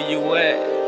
where you at?